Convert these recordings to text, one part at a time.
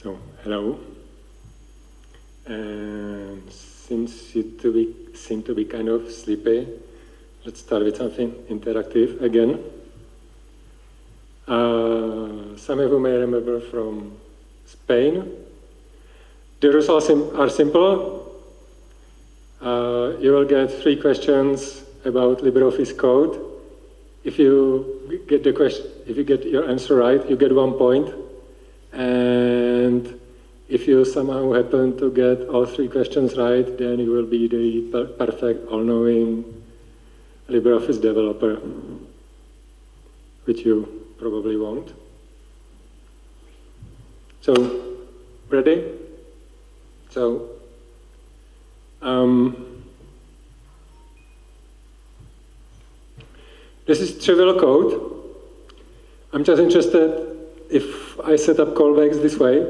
So, hello. And since you to be, seem to be kind of sleepy, let's start with something interactive again. Uh, some of you may remember from Spain. The rules are, sim are simple. Uh, you will get three questions about LibreOffice code. If you get the question, if you get your answer right, you get one point. And if you somehow happen to get all three questions right, then you will be the per perfect, all-knowing LibreOffice developer, which you probably won't. So, ready? So, um, this is trivial code. I'm just interested if I set up callbacks this way,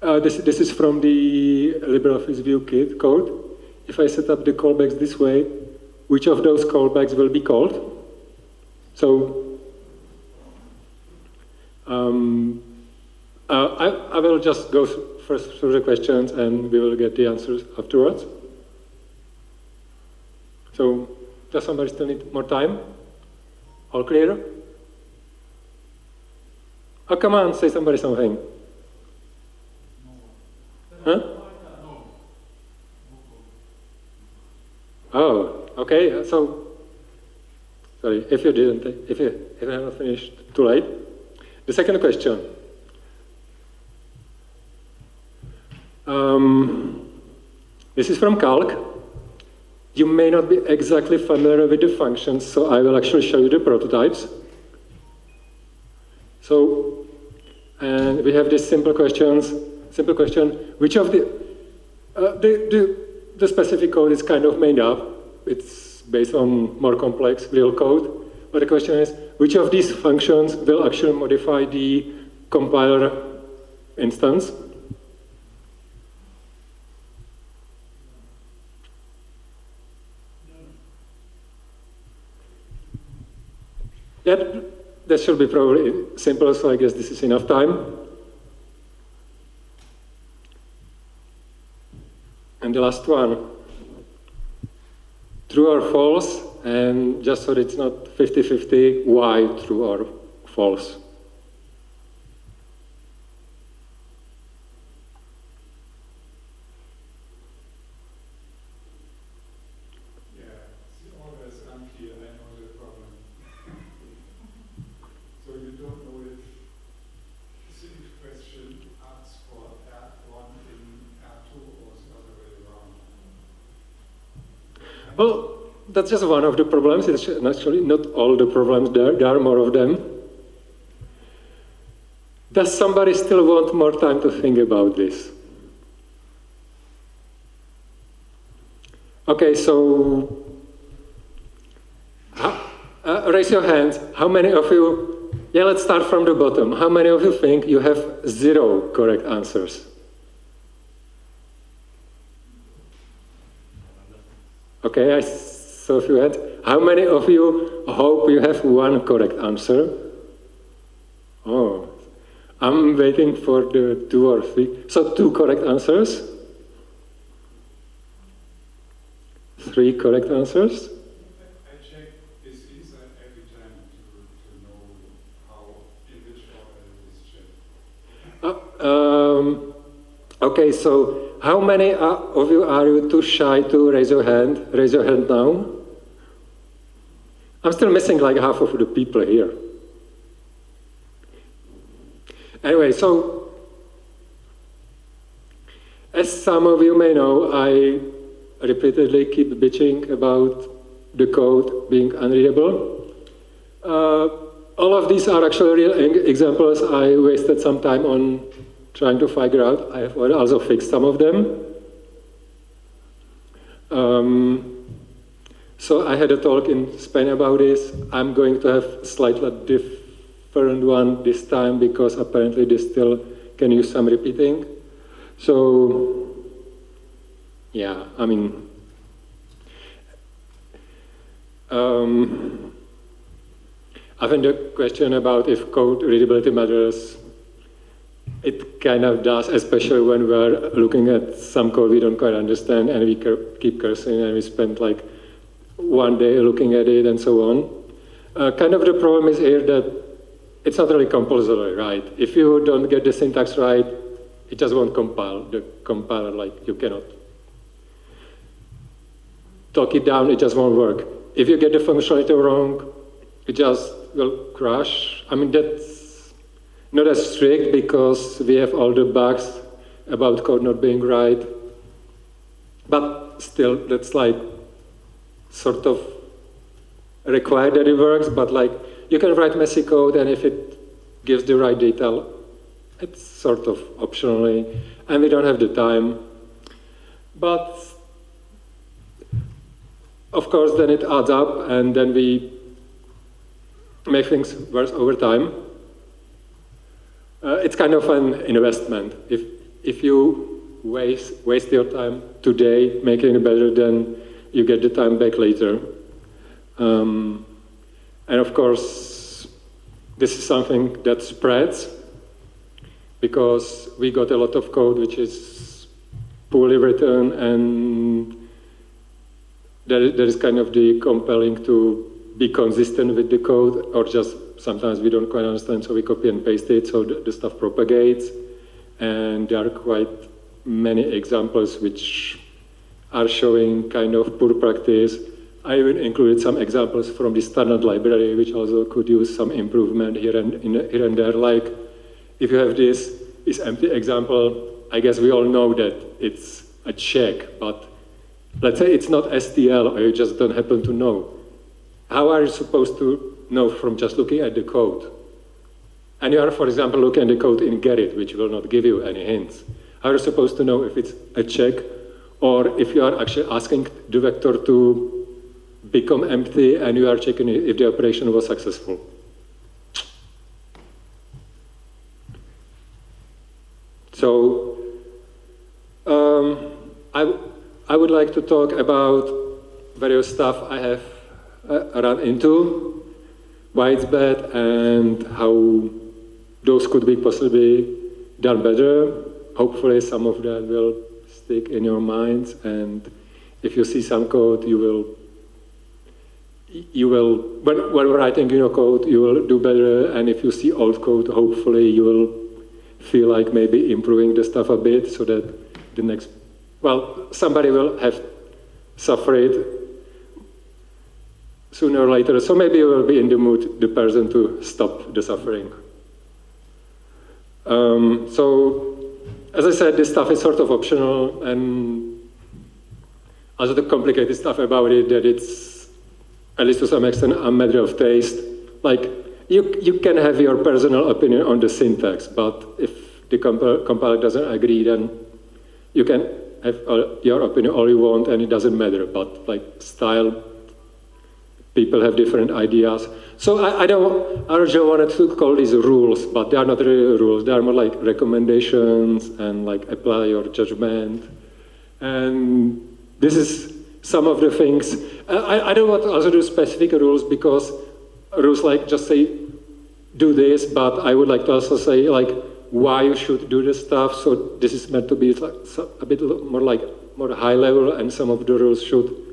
uh, this, this is from the LibreOffice View Kit code. If I set up the callbacks this way, which of those callbacks will be called? So um, uh, I, I will just go first through the questions and we will get the answers afterwards. So does somebody still need more time? All clear? Come on, say somebody something. Huh? Oh, okay. So, sorry, if you didn't, if you, if you haven't finished, too late. The second question. Um, this is from Calc. You may not be exactly familiar with the functions, so I will actually show you the prototypes. So, and we have this simple questions, simple question, which of the, uh, the, the, the, specific code is kind of made up. It's based on more complex real code. But the question is, which of these functions will actually modify the compiler instance? That should be probably simple, so I guess this is enough time. And the last one, true or false, and just so it's not 50-50, why true or false? Well, that's just one of the problems. It's actually not all the problems there. There are more of them. Does somebody still want more time to think about this? Okay, so uh, raise your hands. How many of you, yeah, let's start from the bottom. How many of you think you have zero correct answers? Okay, I saw few hands. How many of you hope you have one correct answer? Oh, I'm waiting for the two or three. So two correct answers? Three correct answers? I check this inside every time to, to know how, in which order it is checked. Um, okay, so how many of you are you too shy to raise your hand? Raise your hand now. I'm still missing like half of the people here. Anyway, so as some of you may know, I repeatedly keep bitching about the code being unreadable. Uh, all of these are actually real examples. I wasted some time on trying to figure out. I have also fixed some of them. Um, so I had a talk in Spain about this. I'm going to have slightly different one this time because apparently this still can use some repeating. So yeah, I mean, um, I think the question about if code readability matters it kind of does, especially when we're looking at some code we don't quite understand and we keep cursing and we spend like one day looking at it and so on. Uh, kind of the problem is here that it's not really compulsory, right? If you don't get the syntax right, it just won't compile. The compiler, like, you cannot talk it down, it just won't work. If you get the functionality wrong, it just will crash. I mean, that's not as strict because we have all the bugs about code not being right. But still, that's like sort of required that it works, but like you can write messy code and if it gives the right detail, it's sort of optionally, and we don't have the time. But of course, then it adds up, and then we make things worse over time. Uh, it's kind of an investment. If, if you waste, waste your time today making it better, then you get the time back later. Um, and of course, this is something that spreads because we got a lot of code which is poorly written and that is kind of the compelling to be consistent with the code or just sometimes we don't quite understand so we copy and paste it so the, the stuff propagates and there are quite many examples which are showing kind of poor practice I even included some examples from the standard library, which also could use some improvement here and, in, here and there. Like, if you have this, this empty example, I guess we all know that it's a check, but let's say it's not STL, or you just don't happen to know. How are you supposed to know from just looking at the code? And you are, for example, looking at the code in Gerrit, which will not give you any hints. How are you supposed to know if it's a check, or if you are actually asking the vector to become empty and you are checking if the operation was successful. So um, I, I would like to talk about various stuff I have Uh, run into, why it's bad and how those could be possibly done better. Hopefully some of that will stick in your minds and if you see some code you will you will, when, when writing your code, you will do better, and if you see old code, hopefully you will feel like maybe improving the stuff a bit so that the next, well, somebody will have suffered sooner or later, so maybe you will be in the mood, the person to stop the suffering. Um, so, as I said, this stuff is sort of optional, and also the complicated stuff about it, that it's at least to some extent, a matter of taste. Like, you, you can have your personal opinion on the syntax, but if the compiler doesn't agree, then you can have your opinion all you want and it doesn't matter. But like style, people have different ideas. So I, I don't, just wanted to call these rules, but they are not really rules. They are more like recommendations and like apply your judgment. And this is some of the things. I, I don't want to also do specific rules because rules like just say, do this, but I would like to also say like why you should do this stuff. So this is meant to be like a bit more like more high level and some of the rules should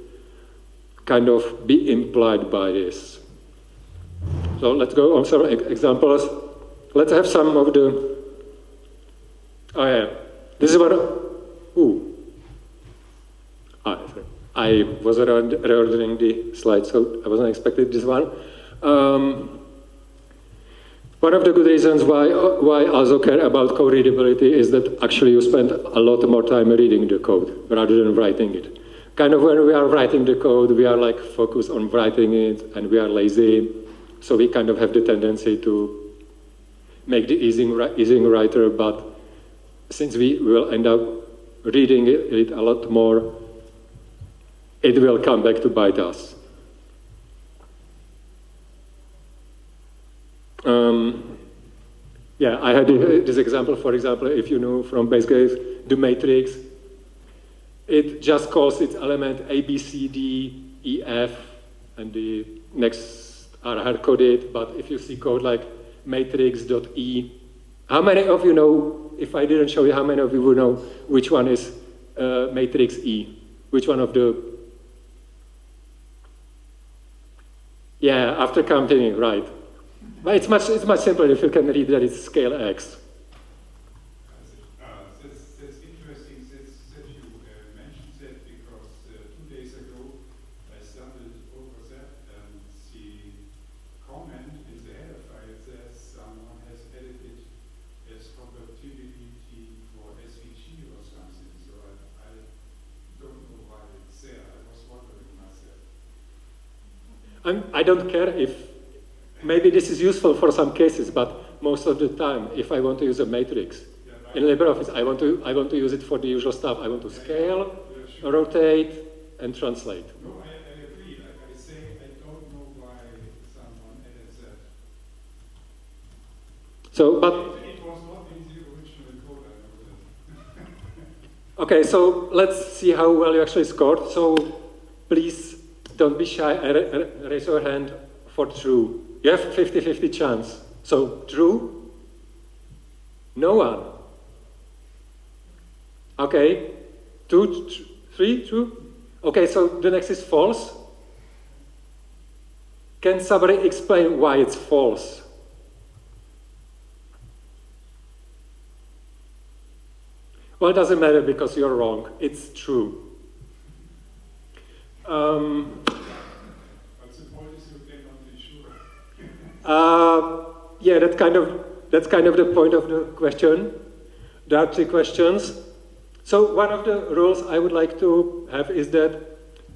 kind of be implied by this. So let's go on some examples. Let's have some of the, oh yeah, this is what, ooh, ah. I was reordering the slides, so I wasn't expecting this one. Um, one of the good reasons why, why also care about code readability is that actually you spend a lot more time reading the code rather than writing it. Kind of when we are writing the code, we are like focused on writing it and we are lazy. So we kind of have the tendency to make the easing, easing writer, but since we will end up reading it a lot more, it will come back to bite us. Um, yeah, I had this example, for example, if you know from basegfx, the matrix, it just calls its element A, B, C, D, E, F, and the next are hard-coded, but if you see code like matrix.e, How many of you know, if I didn't show you, how many of you would know which one is uh, matrix E? Which one of the... Yeah, after counting, right. But it's much, it's much simpler if you can read that it's scale X. Uh, That's, that's interesting that, that you uh, mentioned that because uh, two days ago I stumbled over that and the comment in the header file says someone has edited as compatibility for SVG or something. So I, I don't know why it's there. I was wondering myself. I'm, I don't care if, maybe this is useful for some cases, but most of the time, if I want to use a matrix in LibreOffice, I want to, I want to use it for the usual stuff. I want to scale, rotate, and translate. No, I, I agree. Like I say, I don't know why someone added that. So, but It was not in the original code, I know that. Okay, so let's see how well you actually scored. So please don't be shy uh, ra- raise your hand for true. You have 50-50 chance. So true? No one. Okay, two, three, true? Okay, so the next is false. Can somebody explain why it's false? Well, it doesn't matter because you're wrong. It's true. Sure. uh, yeah, that kind of that's kind of the point of the question. There are three questions. So one of the rules I would like to have is that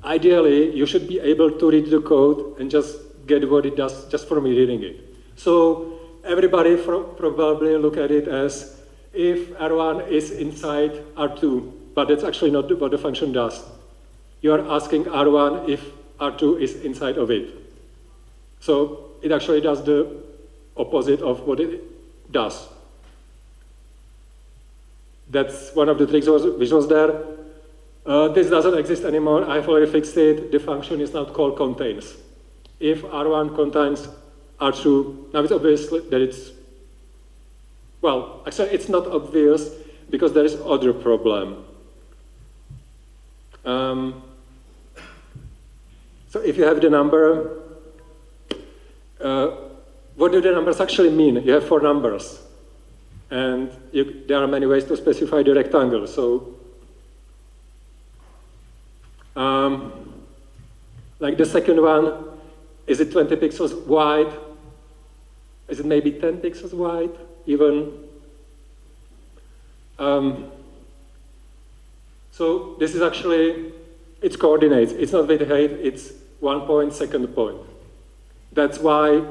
ideally you should be able to read the code and just get what it does just from reading it. So everybody probably look at it as if R1 is inside R2, but that's actually not what the function does. You are asking R1 if R2 is inside of it. So it actually does the opposite of what it does. That's one of the tricks was, which was there. Uh, this doesn't exist anymore. I've already fixed it. The function is now called contains. If R1 contains R2, now it's obvious that it's, well, actually it's not obvious because there is other problem. Um, so if you have the number, uh, what do the numbers actually mean? You have four numbers. And you, there are many ways to specify the rectangle. So, um, like the second one, is it 20 pixels wide? Is it maybe 10 pixels wide, even? Um, so this is actually, it's coordinates. It's not with height, it's one point, second point. That's why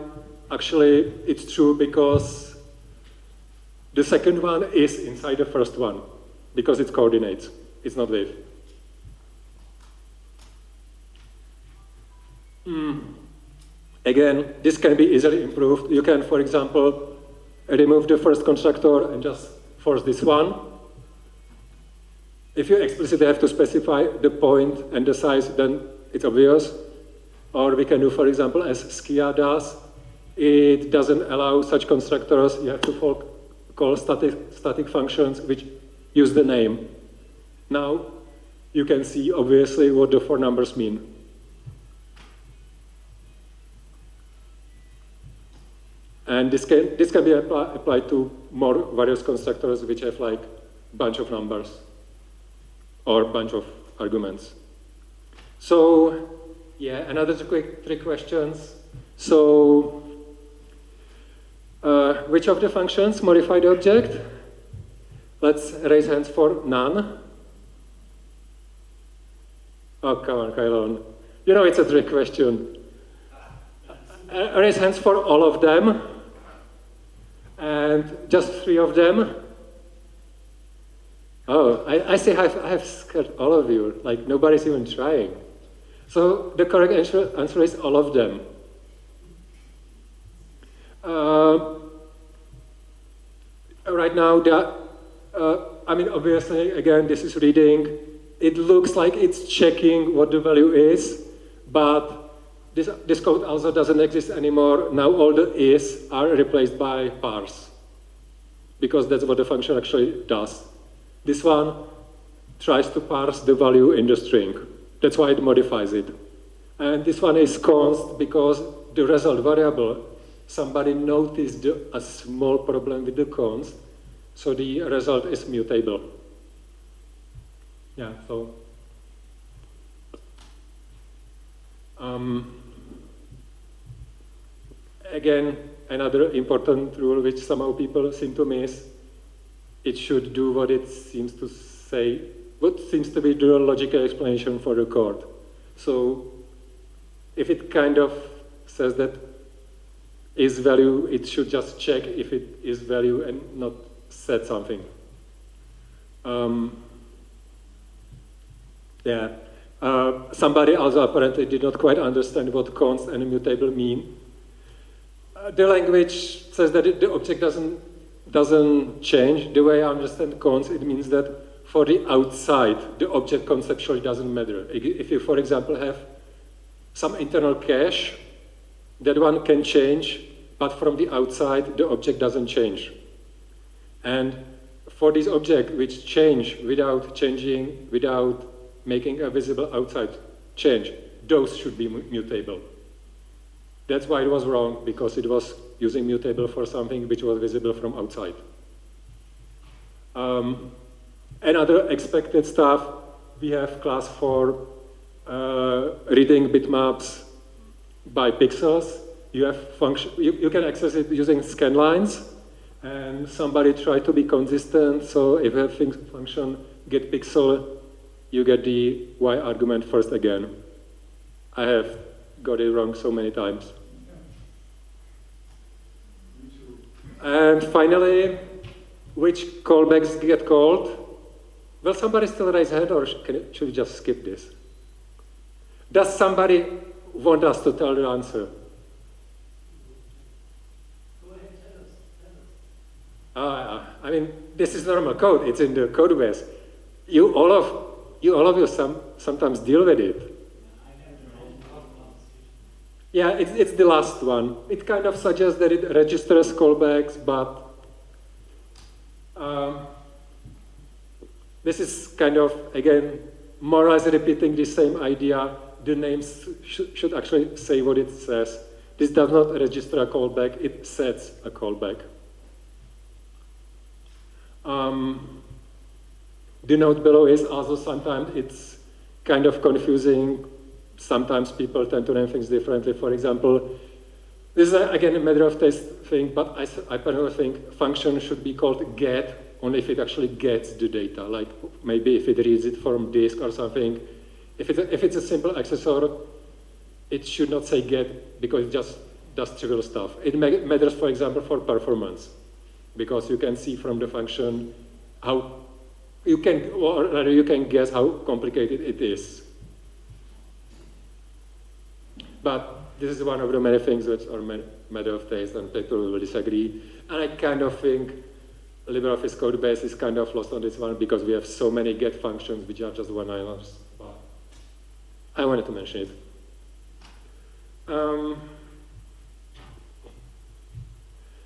actually it's true because the second one is inside the first one because it's coordinates, it's not width. Mm. Again, this can be easily improved. You can, for example, remove the first constructor and just force this one. If you explicitly have to specify the point and the size, then it's obvious. Or we can do, for example, as Skia does, it doesn't allow such constructors. You have to call static, static functions which use the name. Now, you can see obviously what the four numbers mean. And this can, this can be apply, applied to more various constructors which have like a bunch of numbers or a bunch of arguments. So, yeah, another quick three questions. So, uh, which of the functions modify the object? Let's raise hands for none. Oh, come on, Caolán. You know it's a trick question. Uh, raise hands for all of them. And just three of them. Oh, I, I see I've, I've scared all of you, like nobody's even trying. So the correct answer, answer is all of them. Uh, right now, the, uh, I mean, obviously, again, this is reading. It looks like it's checking what the value is, but this, this code also doesn't exist anymore. Now all the is are replaced by parse. because that's what the function actually does. This one tries to parse the value in the string. That's why it modifies it. And this one is const because the result variable, somebody noticed a small problem with the const, so the result is mutable. Yeah, so. Um, again, another important rule which somehow people seem to miss, it should do what it seems to say, what seems to be the logical explanation for the code. So if it kind of says that is value, it should just check if it is value and not set something. Um, yeah. Uh, somebody also apparently did not quite understand what const and immutable mean. Uh, the language says that it, the object doesn't, doesn't change. The way I understand const, it means that for the outside, the object conceptually doesn't matter. If you, for example, have some internal cache, that one can change, but from the outside, the object doesn't change. And for this object which change without changing, without making a visible outside change, those should be mutable. That's why it was wrong, because it was using mutable for something which was visible from outside. Um, another expected stuff, we have class for uh, reading bitmaps by pixels. You have function, you, you can access it using scan lines, and somebody tried to be consistent, so if have function get pixel, you get the y argument first again. I have got it wrong so many times. And finally, which callbacks get called? Will somebody still raise hand or should we just skip this? Does somebody want us to tell the answer? Uh, I mean, this is normal code. It's in the code base. You all of you all of you some, sometimes deal with it. Yeah, it's, it's the last one. It kind of suggests that it registers callbacks, but um, this is kind of, again, more or less repeating the same idea. The names sh should actually say what it says. This does not register a callback, it sets a callback. Um, the note below is also sometimes it's kind of confusing. Sometimes people tend to name things differently. For example, this is again a matter of taste thing, but I, I personally think function should be called get only if it actually gets the data. Like maybe if it reads it from disk or something. If it's a, if it's a simple accessor, it should not say get because it just does trivial stuff. It matters, for example, for performance because you can see from the function how you can, or you can guess how complicated it is. But this is one of the many things which are matter of taste and people will disagree. And I kind of think LibreOffice code base is kind of lost on this one because we have so many get functions which are just one-liners. But I wanted to mention it. Um,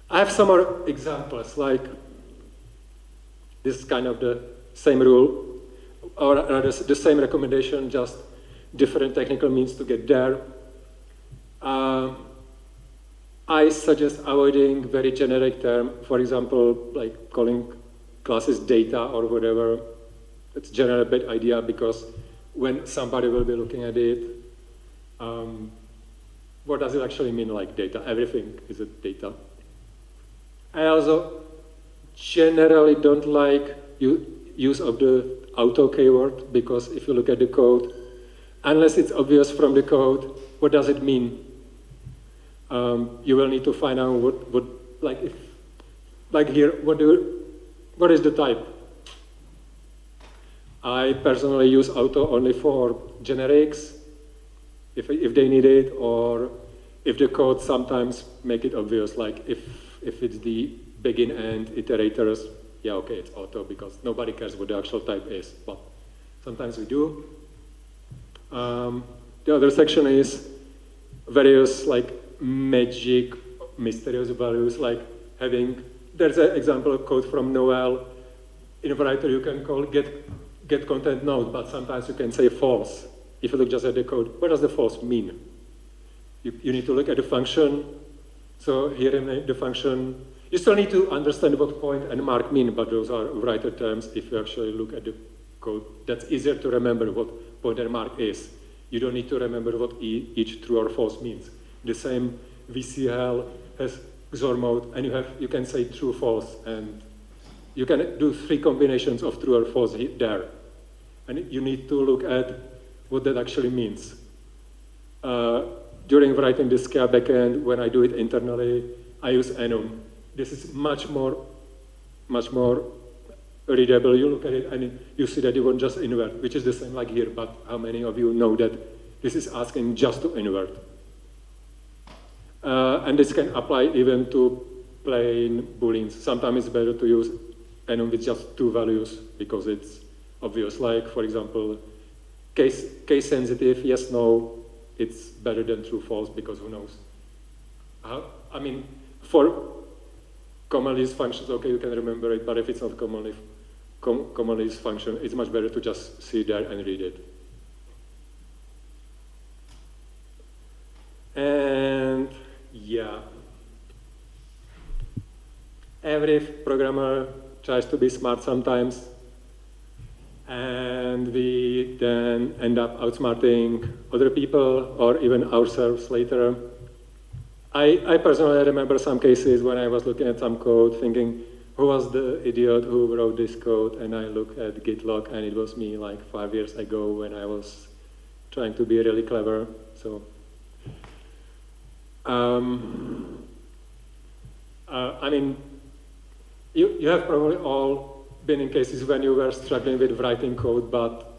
I have some more examples, like this is kind of the same rule, or rather the same recommendation, just different technical means to get there. Uh, I suggest avoiding very generic term, for example, like calling classes data or whatever. It's generally a bad idea because when somebody will be looking at it, um, what does it actually mean like data? Everything is a data. I also generally don't like use of the auto keyword because if you look at the code, unless it's obvious from the code, what does it mean? Um, you will need to find out what, what like if, like here, what do, what is the type? I personally use auto only for generics, if, if they need it, or if the code sometimes make it obvious, like if, if it's the begin and iterators, yeah, okay, it's auto because nobody cares what the actual type is, but sometimes we do. Um, the other section is various like magic mysterious values like having there's an example of code from Noel. In a writer, you can call get, get content node, but sometimes you can say false. If you look just at the code, what does the false mean? You, you need to look at the function. So here in the function, you still need to understand what point and mark mean, but those are writer terms if you actually look at the code. That's easier to remember what point and mark is. You don't need to remember what each true or false means. The same VCL has XOR mode, and you, have, you can say true, false, and you can do three combinations of true or false there. And you need to look at what that actually means. Uh, during writing the Skia backend, when I do it internally, I use enum. This is much more, much more readable. You look at it and you see that you want just invert, which is the same like here, but how many of you know that this is asking just to invert? Uh, and this can apply even to plain booleans. Sometimes it's better to use enum with just two values because it's obvious. Like, for example, case, case sensitive, yes, no, it's better than true, false, because who knows? Uh, I mean, for commonly used functions, okay, you can remember it, but if it's not commonly, com commonly used function, it's much better to just see there and read it. And yeah, every programmer tries to be smart sometimes, and we then end up outsmarting other people or even ourselves later. I, I personally remember some cases when I was looking at some code thinking, who was the idiot who wrote this code? And I look at Git log and it was me like five years ago when I was trying to be really clever. So, um, uh, I mean, you, you have probably all been in cases when you were struggling with writing code, but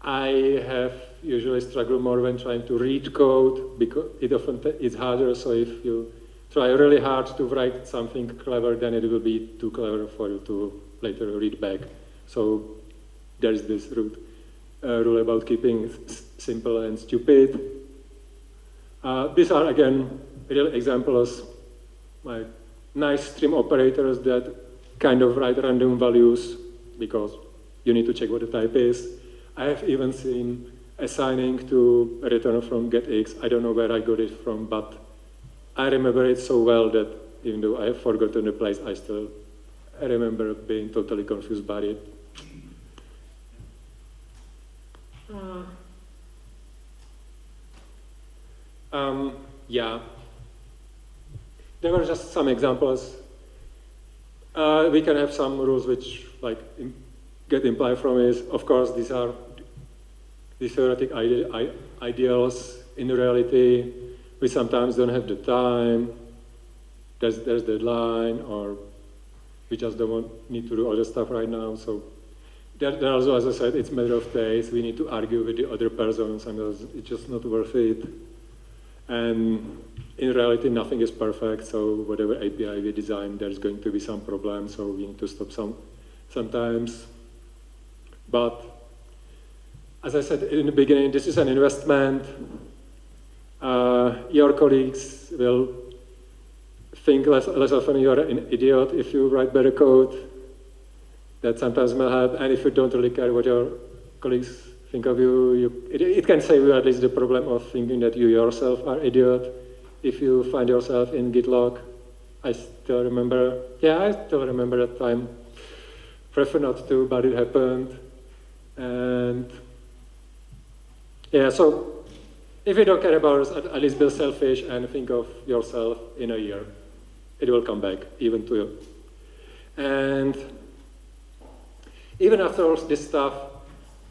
I have usually struggled more when trying to read code because it often is harder. So if you try really hard to write something clever, then it will be too clever for you to later read back. So there's this uh, rule about keeping simple and stupid. Uh, these are again real examples, like nice stream operators that kind of write random values because you need to check what the type is. I have even seen assigning to return from getX. I don't know where I got it from, but I remember it so well that even though I have forgotten the place, I still I remember being totally confused by it. Uh, um, yeah. There were just some examples. Uh, we can have some rules which like get implied from it. Of course, these are the theoretic ide ideals. In reality, we sometimes don't have the time. There's, there's deadline, or we just don't need to do other stuff right now. So there, there also, as I said, it's a matter of days. We need to argue with the other persons, and it's just not worth it. And in reality, nothing is perfect. So whatever API we design, there's going to be some problem. So we need to stop some sometimes. But as I said in the beginning, this is an investment. Uh, your colleagues will think less, less often you're an idiot if you write better code. That sometimes may help. And if you don't really care what your colleagues think of you, you it, it, can save you at least the problem of thinking that you yourself are idiot. If you find yourself in Git I still remember, yeah, I still remember that time. Prefer not to, but it happened. And yeah, so if you don't care about us, at least be selfish and think of yourself in a year. It will come back, even to you. And even after all this stuff,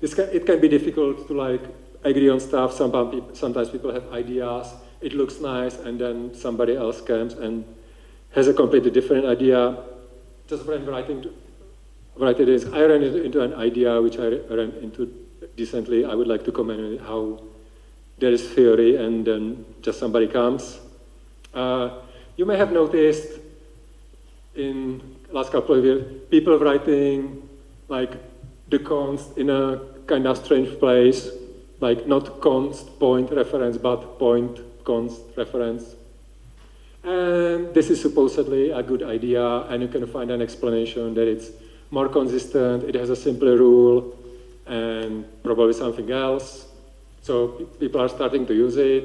this can, it can be difficult to like agree on stuff. Sometimes people, have ideas, it looks nice, and then somebody else comes and has a completely different idea. Just when writing, writing this, I ran into an idea which I ran into decently, I would like to comment on how there is theory and then just somebody comes. Uh, you may have noticed in last couple of years, people writing like the const in a kind of strange place, like not const point reference, but point const reference. And this is supposedly a good idea, and you can find an explanation that it's more consistent, it has a simpler rule, and probably something else. So people are starting to use it,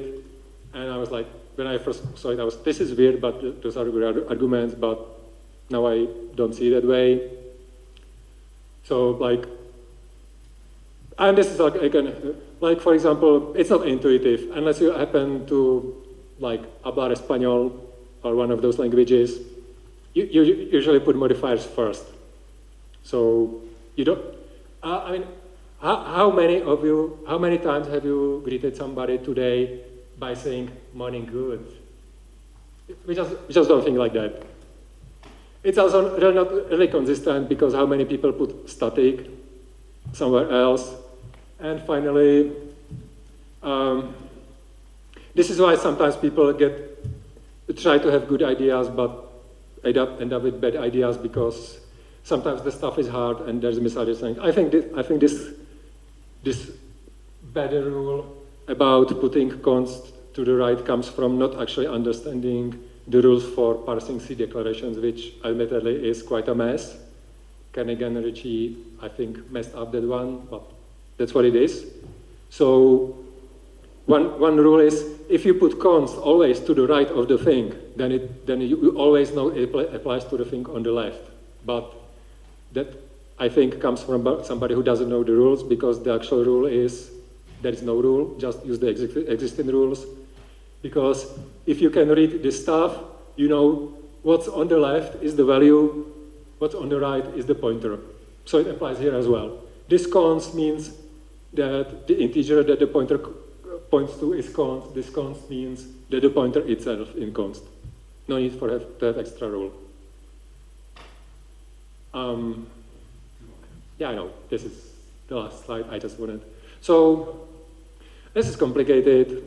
and I was like, when I first saw it, I was, this is weird, but th- those are good arguments, but now I don't see it that way. So like, and this is like, again, like for example, it's not intuitive unless you happen to like hablar español or one of those languages. You, you usually put modifiers first. So you don't. Uh, I mean, how, how many of you, how many times have you greeted somebody today by saying "morning good"? We just, we just don't think like that. It's also not really consistent because how many people put static somewhere else. And finally, um, this is why sometimes people get try to have good ideas but end up, end up with bad ideas because sometimes the stuff is hard and there's misunderstanding. I think this, I think this this better rule about putting const to the right comes from not actually understanding the rules for parsing C declarations, which admittedly is quite a mess. Kernighan and Ritchie, I think, messed up that one, but that's what it is. So one, one rule is if you put const always to the right of the thing, then, it, then you, always know it applies to the thing on the left. But that, I think, comes from somebody who doesn't know the rules because the actual rule is there is no rule, just use the exi- existing rules. Because if you can read this stuff, you know what's on the left is the value, what's on the right is the pointer. So it applies here as well. This const means that the integer that the pointer points to is const. This const means that the pointer itself in const. No need for have, to have extra rule. Um, yeah, I know. This is the last slide I just wanted. So this is complicated.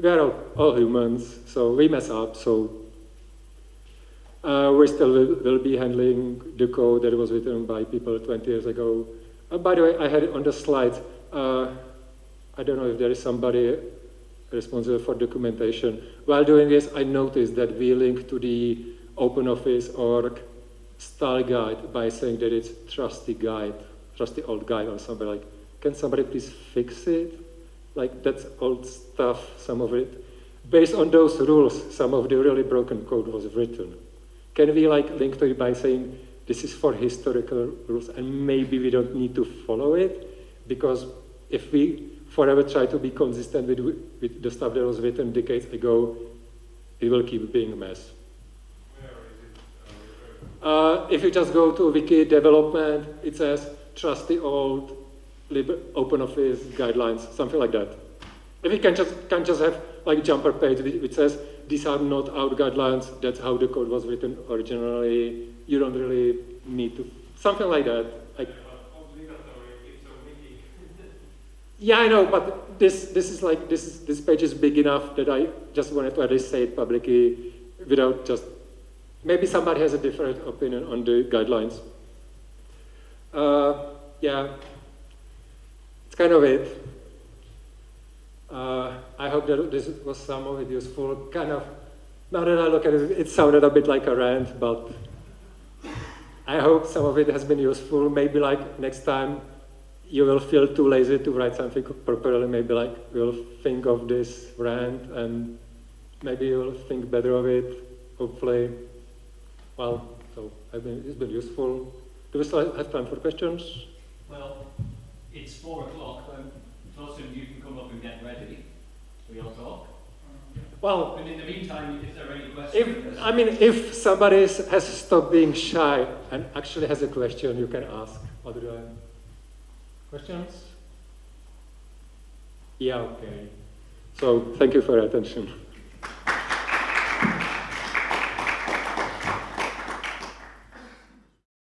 We are all, all humans, so we mess up. So uh, we still will, will be handling the code that was written by people 20 years ago. Uh, by the way, I had it on the slide. Uh, I don't know if there is somebody responsible for documentation. While doing this, I noticed that we link to the OpenOffice org style guide by saying that it's trusty guide, trusty old guide or something like. Can somebody please fix it? Like that's old stuff, some of it. Based on those rules, some of the really broken code was written. Can we like link to it by saying this is for historical rules and maybe we don't need to follow it? Because if we forever try to be consistent with, with the stuff that was written decades ago, it will keep being a mess. Uh, if you just go to wiki development, it says trusty old lib- OpenOffice guidelines, something like that. If you can just can just have like jumper page which says these are not our guidelines, that's how the code was written originally. You don't really need to something like that. Wiki. yeah, I know, but this this is like this is, this page is big enough that I just wanted to at least say it publicly without just maybe somebody has a different opinion on the guidelines. Uh, yeah, it's kind of it. Uh, I hope that this was some of it useful. Kind of, now that I look at it, it sounded a bit like a rant, but I hope some of it has been useful. Maybe like next time you will feel too lazy to write something properly. Maybe like you'll think of this rant and maybe you'll think better of it. Hopefully, well, so I mean, it's been useful. Do we still have time for questions? Well, it's four o'clock, of you can come up and get ready. We all talk. Well, And in the meantime, if there are any questions. if I mean, if somebody is- has stopped being shy and actually has a question, you can ask. Adrian. Questions? Yeah, okay. So thank you for your attention.